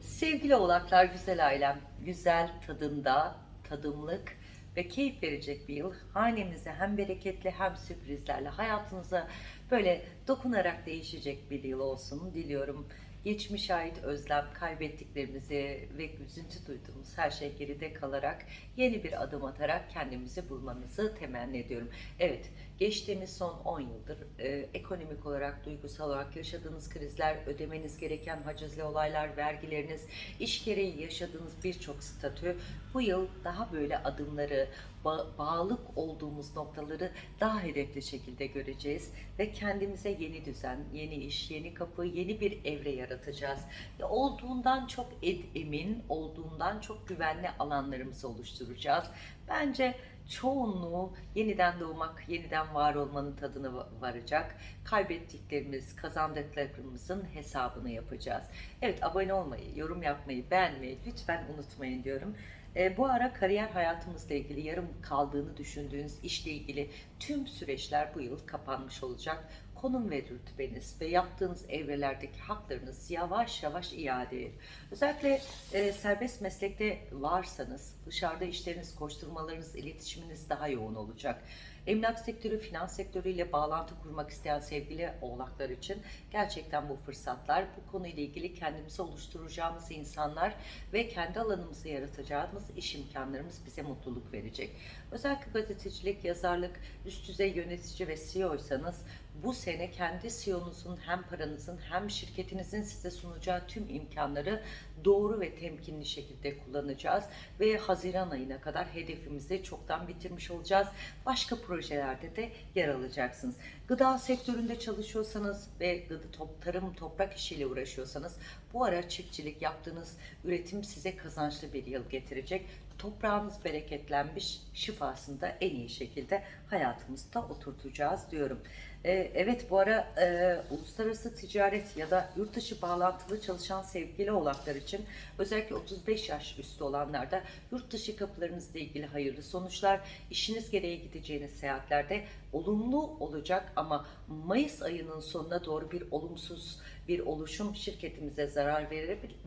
Sevgili oğlaklar, güzel ailem, güzel tadında, tadımlık ve keyif verecek bir yıl. Hanemize hem bereketli hem sürprizlerle hayatınıza böyle dokunarak değişecek bir yıl olsun diliyorum. Geçmiş ait özlem, kaybettiklerimizi ve üzüntü duyduğumuz her şey geride kalarak yeni bir adım atarak kendimizi bulmanızı temenni ediyorum. Evet, geçtiğimiz son 10 yıldır e, ekonomik olarak, duygusal olarak yaşadığınız krizler, ödemeniz gereken hacizli olaylar, vergileriniz, iş gereği yaşadığınız birçok statü bu yıl daha böyle adımları, ba- bağlılık olduğumuz noktaları daha hedefli şekilde göreceğiz ve kendimize yeni düzen, yeni iş, yeni kapı, yeni bir evre yaratacağız. Ve olduğundan çok emin, olduğundan çok güvenli alanlarımızı oluşturacağız. Bence çoğunluğu yeniden doğmak, yeniden var olmanın tadını va- varacak. Kaybettiklerimiz, kazandıklarımızın hesabını yapacağız. Evet abone olmayı, yorum yapmayı, beğenmeyi lütfen unutmayın diyorum. E, bu ara kariyer hayatımızla ilgili yarım kaldığını düşündüğünüz işle ilgili tüm süreçler bu yıl kapanmış olacak. Konum ve rütbeniz ve yaptığınız evrelerdeki haklarınız yavaş yavaş iade edilir. Özellikle e, serbest meslekte varsanız dışarıda işleriniz, koşturmalarınız, iletişiminiz daha yoğun olacak. Emlak sektörü, finans sektörüyle bağlantı kurmak isteyen sevgili oğlaklar için gerçekten bu fırsatlar, bu konuyla ilgili kendimizi oluşturacağımız insanlar ve kendi alanımızı yaratacağımız iş imkanlarımız bize mutluluk verecek. Özellikle gazetecilik, yazarlık, üst düzey yönetici ve CEO'ysanız bu sene kendi CEO'nuzun hem paranızın hem şirketinizin size sunacağı tüm imkanları doğru ve temkinli şekilde kullanacağız ve Haziran ayına kadar hedefimizi çoktan bitirmiş olacağız. Başka projelerde de yer alacaksınız. Gıda sektöründe çalışıyorsanız ve gıda top, tarım toprak işiyle uğraşıyorsanız bu ara çiftçilik yaptığınız üretim size kazançlı bir yıl getirecek. Toprağınız bereketlenmiş, şifasını da en iyi şekilde hayatımızda oturtacağız diyorum. Ee, evet bu ara e, uluslararası ticaret ya da yurt dışı bağlantılı çalışan sevgili oğlaklar için özellikle 35 yaş üstü olanlarda yurt dışı kapılarınızla ilgili hayırlı sonuçlar, işiniz gereği gideceğiniz seyahatlerde olumlu olacak ama Mayıs ayının sonuna doğru bir olumsuz bir oluşum şirketimize zarar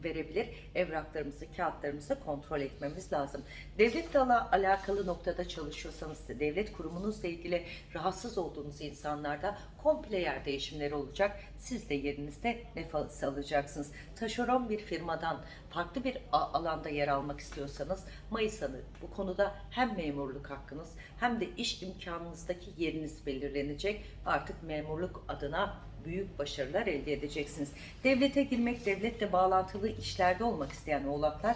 verebilir. Evraklarımızı, kağıtlarımızı kontrol etmemiz lazım. Devletle ala- alakalı noktada çalışıyorsanız, devlet kurumunuzla ilgili rahatsız olduğunuz insanlarda komple yer değişimleri olacak. Siz de yerinizde nefes alacaksınız. Taşeron bir firmadan farklı bir alanda yer almak istiyorsanız Mayıs ayı bu konuda hem memurluk hakkınız hem de iş imkanınızdaki yeriniz belirlenecek. Artık memurluk adına büyük başarılar elde edeceksiniz. Devlete girmek, devletle bağlantılı işlerde olmak isteyen oğlaklar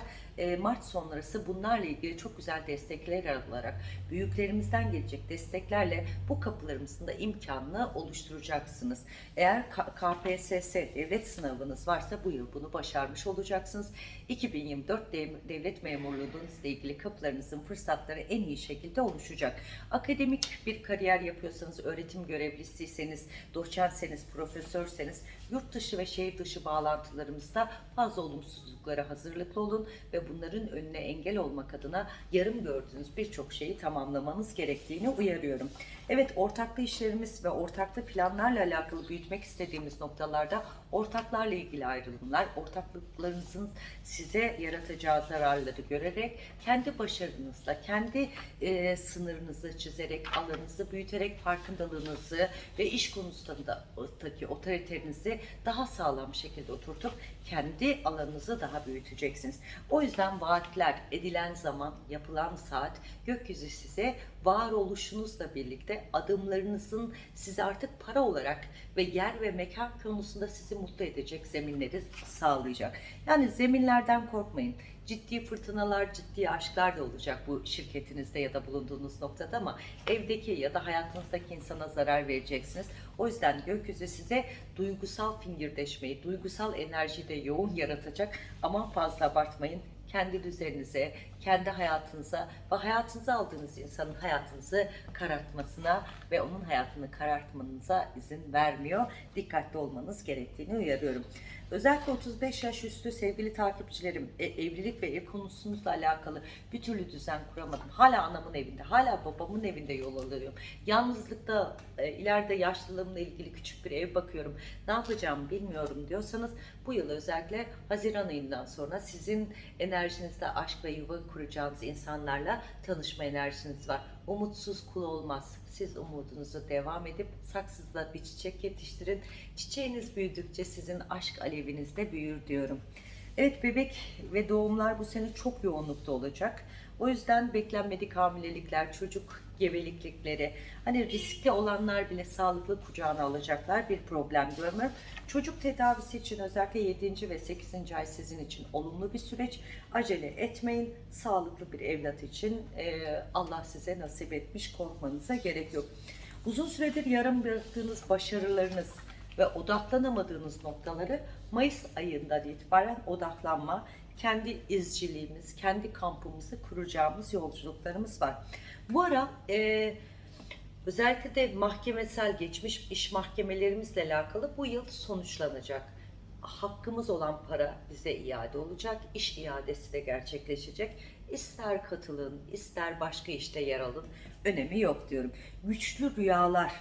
Mart sonrası bunlarla ilgili çok güzel destekler alarak büyüklerimizden gelecek desteklerle bu kapılarımızın da imkanını oluşturacaksınız. Eğer KPSS devlet sınavınız varsa bu yıl bunu başarmış olacaksınız. 2024 dev- devlet memurluğunuzla ilgili kapılarınızın fırsatları en iyi şekilde oluşacak. Akademik bir kariyer yapıyorsanız, öğretim görevlisiyseniz, doçentseniz, profesörseniz yurt dışı ve şehir dışı bağlantılarımızda fazla olumsuzluklara hazırlıklı olun ve bunların önüne engel olmak adına yarım gördüğünüz birçok şeyi tamamlamanız gerektiğini uyarıyorum. Evet ortaklı işlerimiz ve ortaklı planlarla alakalı büyütmek istediğimiz noktalarda ortaklarla ilgili ayrılımlar, ortaklıklarınızın size yaratacağı zararları görerek kendi başarınızla, kendi e, sınırınızı çizerek, alanınızı büyüterek farkındalığınızı ve iş konusundaki otoritenizi daha sağlam şekilde oturtup kendi alanınızı daha büyüteceksiniz. O yüzden vaatler, edilen zaman, yapılan saat gökyüzü size varoluşunuzla birlikte adımlarınızın size artık para olarak ve yer ve mekan konusunda sizi mutlu edecek zeminleri sağlayacak. Yani zeminlerden korkmayın. Ciddi fırtınalar, ciddi aşklar da olacak bu şirketinizde ya da bulunduğunuz noktada ama evdeki ya da hayatınızdaki insana zarar vereceksiniz. O yüzden gökyüzü size duygusal fingirdeşmeyi, duygusal enerjiyi de yoğun yaratacak. Aman fazla abartmayın. Kendi düzeninize, kendi hayatınıza ve hayatınıza aldığınız insanın hayatınızı karartmasına ve onun hayatını karartmanıza izin vermiyor. Dikkatli olmanız gerektiğini uyarıyorum. Özellikle 35 yaş üstü sevgili takipçilerim, e, evlilik ve ev konusumuzla alakalı bir türlü düzen kuramadım. Hala anamın evinde, hala babamın evinde yol alıyorum. Yalnızlıkta, e, ileride yaşlılığımla ilgili küçük bir ev bakıyorum. Ne yapacağımı bilmiyorum diyorsanız bu yıl özellikle Haziran ayından sonra sizin enerjinizde aşk ve yuva kuracağınız insanlarla tanışma enerjiniz var. Umutsuz kul olmaz. Siz umudunuzu devam edip saksızda bir çiçek yetiştirin. Çiçeğiniz büyüdükçe sizin aşk aleviniz de büyür diyorum. Evet bebek ve doğumlar bu sene çok yoğunlukta olacak. O yüzden beklenmedik hamilelikler, çocuk gebeliklikleri, hani riskli olanlar bile sağlıklı kucağına alacaklar bir problem görmüyorum. Çocuk tedavisi için özellikle 7. ve 8. ay sizin için olumlu bir süreç. Acele etmeyin. Sağlıklı bir evlat için eee, Allah size nasip etmiş korkmanıza gerek yok. Uzun süredir yarım bıraktığınız başarılarınız ve odaklanamadığınız noktaları Mayıs ayından itibaren odaklanma, kendi izciliğimiz, kendi kampımızı kuracağımız yolculuklarımız var. Bu ara eee, özellikle de mahkemesel geçmiş iş mahkemelerimizle alakalı bu yıl sonuçlanacak. Hakkımız olan para bize iade olacak, iş iadesi de gerçekleşecek. İster katılın, ister başka işte yer alın, önemi yok diyorum. Güçlü rüyalar,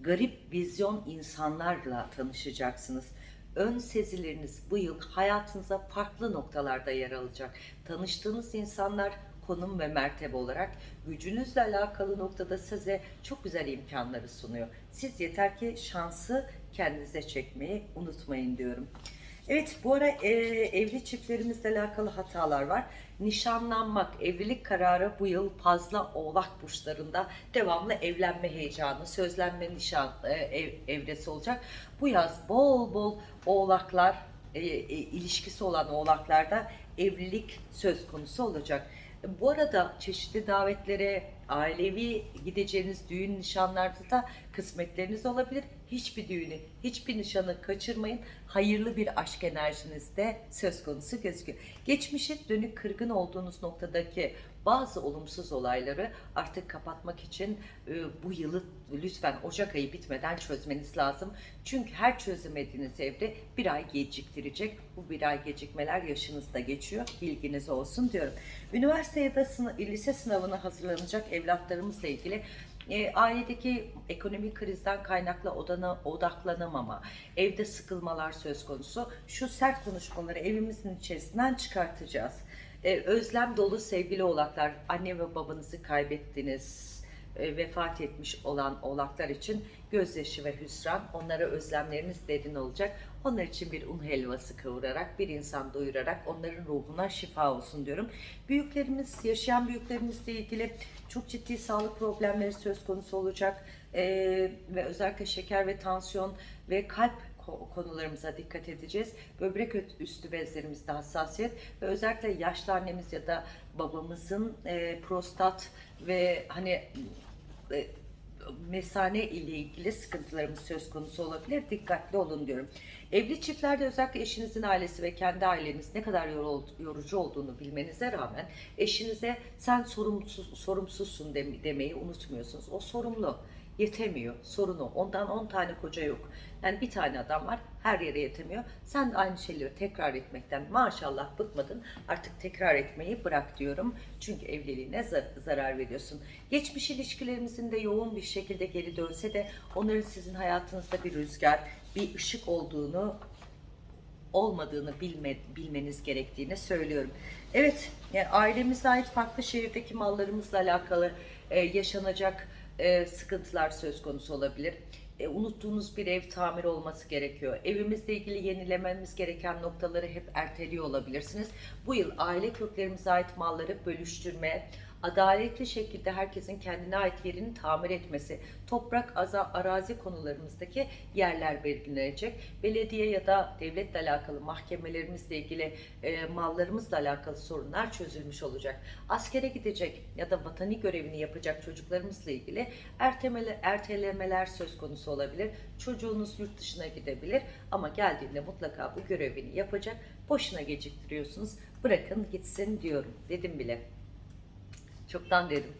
garip vizyon insanlarla tanışacaksınız. Ön sezileriniz bu yıl hayatınıza farklı noktalarda yer alacak. Tanıştığınız insanlar konum ve mertebe olarak gücünüzle alakalı noktada size çok güzel imkanları sunuyor. Siz yeter ki şansı kendinize çekmeyi unutmayın diyorum. Evet bu ara e, evli çiftlerimizle alakalı hatalar var. Nişanlanmak, evlilik kararı bu yıl fazla oğlak burçlarında devamlı evlenme heyecanı, sözlenme nişan e, ev- evresi olacak. Bu yaz bol bol oğlaklar, e, e, ilişkisi olan oğlaklarda evlilik söz konusu olacak. Bu arada çeşitli davetlere, ailevi gideceğiniz düğün nişanlarda da kısmetleriniz olabilir. Hiçbir düğünü, hiçbir nişanı kaçırmayın. Hayırlı bir aşk enerjiniz de söz konusu gözüküyor. Geçmişe dönük kırgın olduğunuz noktadaki bazı olumsuz olayları artık kapatmak için e, bu yılı lütfen Ocak ayı bitmeden çözmeniz lazım. Çünkü her çözemediğiniz evre bir ay geciktirecek. Bu bir ay gecikmeler yaşınızda geçiyor. Bilginiz olsun diyorum. Üniversite ya da sını- lise sınavına hazırlanacak evlatlarımızla ilgili e, ailedeki ekonomik krizden kaynaklı odana, odaklanamama, evde sıkılmalar söz konusu. Şu sert konuşmaları evimizin içerisinden çıkartacağız. E, özlem dolu sevgili oğlaklar, anne ve babanızı kaybettiniz, e, vefat etmiş olan oğlaklar için gözyaşı ve hüsran, onlara özlemleriniz derin olacak. Onlar için bir un helvası kavurarak, bir insan doyurarak onların ruhuna şifa olsun diyorum. Büyüklerimiz, yaşayan büyüklerimizle ilgili çok ciddi sağlık problemleri söz konusu olacak. E, ve özellikle şeker ve tansiyon ve kalp konularımıza dikkat edeceğiz. Böbrek üstü bezlerimizde hassasiyet ve özellikle yaşlı annemiz ya da babamızın e, prostat ve hani e, mesane ile ilgili sıkıntılarımız söz konusu olabilir. Dikkatli olun diyorum. Evli çiftlerde özellikle eşinizin ailesi ve kendi aileniz ne kadar yorucu olduğunu bilmenize rağmen eşinize sen sorumsuz, sorumsuzsun dem- demeyi unutmuyorsunuz. O sorumlu yetemiyor sorunu. Ondan 10 tane koca yok. Yani bir tane adam var her yere yetemiyor. Sen de aynı şeyleri tekrar etmekten maşallah bıkmadın. Artık tekrar etmeyi bırak diyorum. Çünkü evliliğine zar- zarar veriyorsun. Geçmiş ilişkilerimizin de yoğun bir şekilde geri dönse de onların sizin hayatınızda bir rüzgar, bir ışık olduğunu olmadığını bilme, bilmeniz gerektiğini söylüyorum. Evet, yani ailemize ait farklı şehirdeki mallarımızla alakalı e, yaşanacak e, sıkıntılar söz konusu olabilir. E, unuttuğunuz bir ev tamir olması gerekiyor. Evimizle ilgili yenilememiz gereken noktaları hep erteliyor olabilirsiniz. Bu yıl aile köklerimize ait malları bölüştürme, adaletli şekilde herkesin kendine ait yerini tamir etmesi, toprak, aza, arazi konularımızdaki yerler belirlenecek. Belediye ya da devletle alakalı mahkemelerimizle ilgili e, mallarımızla alakalı sorunlar çözülmüş olacak. Askere gidecek ya da vatani görevini yapacak çocuklarımızla ilgili ertemele, ertelemeler söz konusu olabilir. Çocuğunuz yurt dışına gidebilir ama geldiğinde mutlaka bu görevini yapacak. Boşuna geciktiriyorsunuz. Bırakın gitsin diyorum. Dedim bile. Çoktan dedim.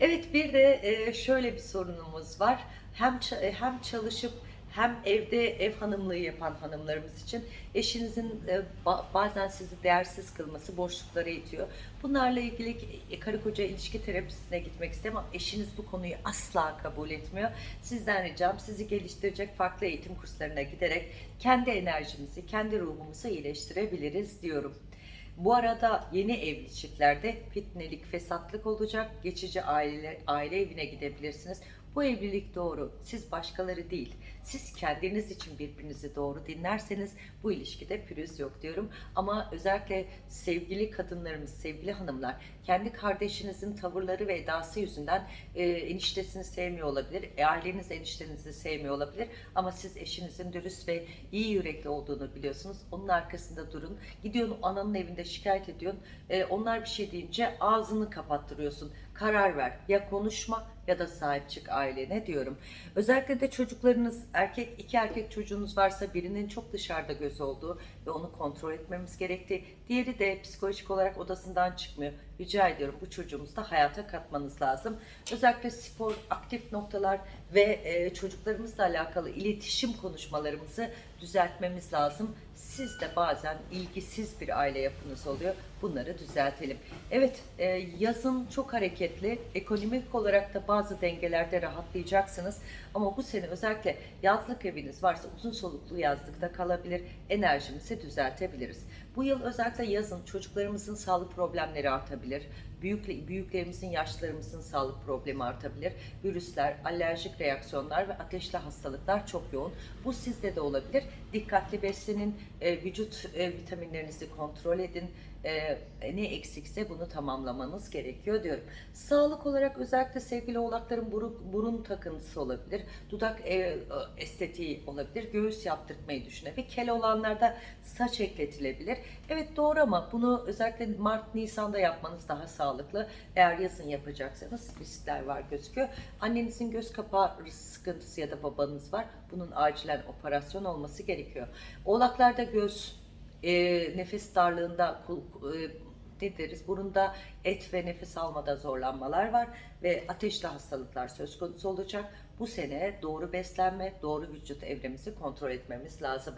Evet bir de e, şöyle bir sorunumuz var. Hem e, hem çalışıp hem evde ev hanımlığı yapan hanımlarımız için eşinizin e, ba- bazen sizi değersiz kılması boşluklara itiyor. Bunlarla ilgili karı koca ilişki terapisine gitmek istiyorum ama eşiniz bu konuyu asla kabul etmiyor. Sizden ricam sizi geliştirecek farklı eğitim kurslarına giderek kendi enerjimizi, kendi ruhumuzu iyileştirebiliriz diyorum. Bu arada yeni evli çiftlerde fitnelik, fesatlık olacak. Geçici aile, aile evine gidebilirsiniz. Bu evlilik doğru. Siz başkaları değil. Siz kendiniz için birbirinizi doğru dinlerseniz bu ilişkide pürüz yok diyorum. Ama özellikle sevgili kadınlarımız, sevgili hanımlar kendi kardeşinizin tavırları ve edası yüzünden e, eniştesini sevmiyor olabilir. E, aileniz eniştenizi sevmiyor olabilir. Ama siz eşinizin dürüst ve iyi yürekli olduğunu biliyorsunuz. Onun arkasında durun. Gidiyorsun ananın evinde şikayet ediyorsun. E, onlar bir şey deyince ağzını kapattırıyorsun. Karar ver. Ya konuşma ya da sahip çık ailene diyorum. Özellikle de çocuklarınız erkek iki erkek çocuğunuz varsa birinin çok dışarıda göz olduğu ve onu kontrol etmemiz gerektiği. Diğeri de psikolojik olarak odasından çıkmıyor. Rica ediyorum bu çocuğumuzu da hayata katmanız lazım. Özellikle spor, aktif noktalar ve e, çocuklarımızla alakalı iletişim konuşmalarımızı düzeltmemiz lazım. Siz de bazen ilgisiz bir aile yapınız oluyor. Bunları düzeltelim. Evet, e, yazın çok hareketli. Ekonomik olarak da bazı dengelerde rahatlayacaksınız. Ama bu sene özellikle yazlık eviniz varsa uzun soluklu yazlıkta kalabilir. Enerjimizi düzeltebiliriz. Bu yıl özellikle yazın çocuklarımızın sağlık problemleri artabilir. Büyük, büyüklerimizin, yaşlılarımızın sağlık problemi artabilir. Virüsler, alerjik reaksiyonlar ve ateşli hastalıklar çok yoğun. Bu sizde de olabilir. Dikkatli beslenin, e, vücut e, vitaminlerinizi kontrol edin. E, ne eksikse bunu tamamlamanız gerekiyor diyorum. Sağlık olarak özellikle sevgili oğlakların burun, burun takıntısı olabilir. Dudak e, estetiği olabilir. Göğüs yaptırtmayı düşünebilir. Kel olanlarda saç ekletilebilir. Evet doğru ama bunu özellikle Mart, Nisan'da yapmanız daha sağlıklı. Eğer yazın yapacaksanız riskler var gözüküyor. Annenizin göz kapağı sıkıntısı ya da babanız var. Bunun acilen operasyon olması gerekiyor. Oğlaklarda göz, e, nefes darlığında, kul- e, ne deriz burunda et ve nefes almada zorlanmalar var ve ateşli hastalıklar söz konusu olacak. Bu sene doğru beslenme, doğru vücut evremizi kontrol etmemiz lazım.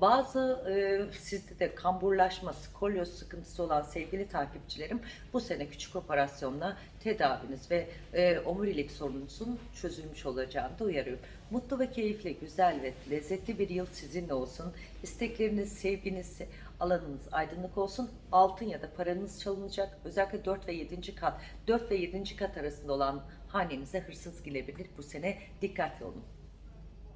Bazı e, sizde de kamburlaşma, skolyoz sıkıntısı olan sevgili takipçilerim bu sene küçük operasyonla tedaviniz ve e, omurilik sorununuzun çözülmüş olacağını da uyarıyorum. Mutlu ve keyifli, güzel ve lezzetli bir yıl sizinle olsun. İstekleriniz, sevginiz, alanınız aydınlık olsun. Altın ya da paranız çalınacak. Özellikle 4 ve 7. kat, 4 ve 7. kat arasında olan hanenize hırsız girebilir bu sene. Dikkatli olun.